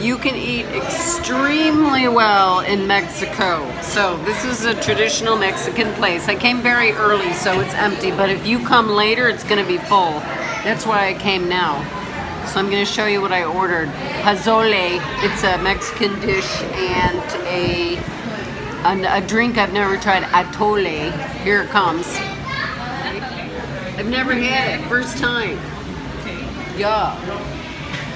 You can eat extremely well in Mexico. So this is a traditional Mexican place. I came very early, so it's empty. But if you come later, it's going to be full. That's why I came now. So I'm going to show you what I ordered. Pozole. It's a Mexican dish and a, a, a drink I've never tried. Atole. Here it comes. I've never had it. First time. Yeah.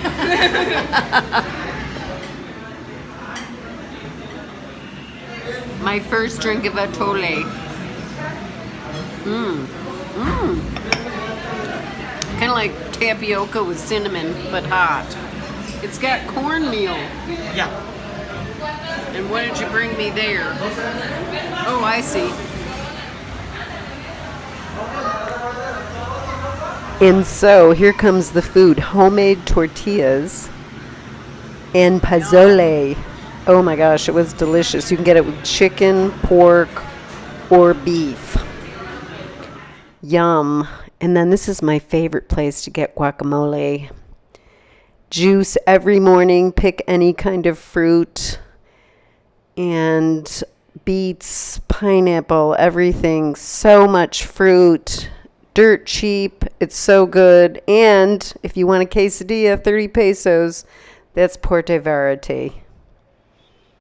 My first drink of Atole. Mmm. Mmm. Kind of like tapioca with cinnamon, but hot. It's got cornmeal. Yeah. And what did you bring me there? Oh, I see. And so here comes the food homemade tortillas and pozole. Oh my gosh, it was delicious. You can get it with chicken, pork, or beef. Yum. And then this is my favorite place to get guacamole. Juice every morning, pick any kind of fruit, and beets, pineapple, everything. So much fruit dirt cheap. It's so good. And if you want a quesadilla, 30 pesos. That's Puerto Vallarta.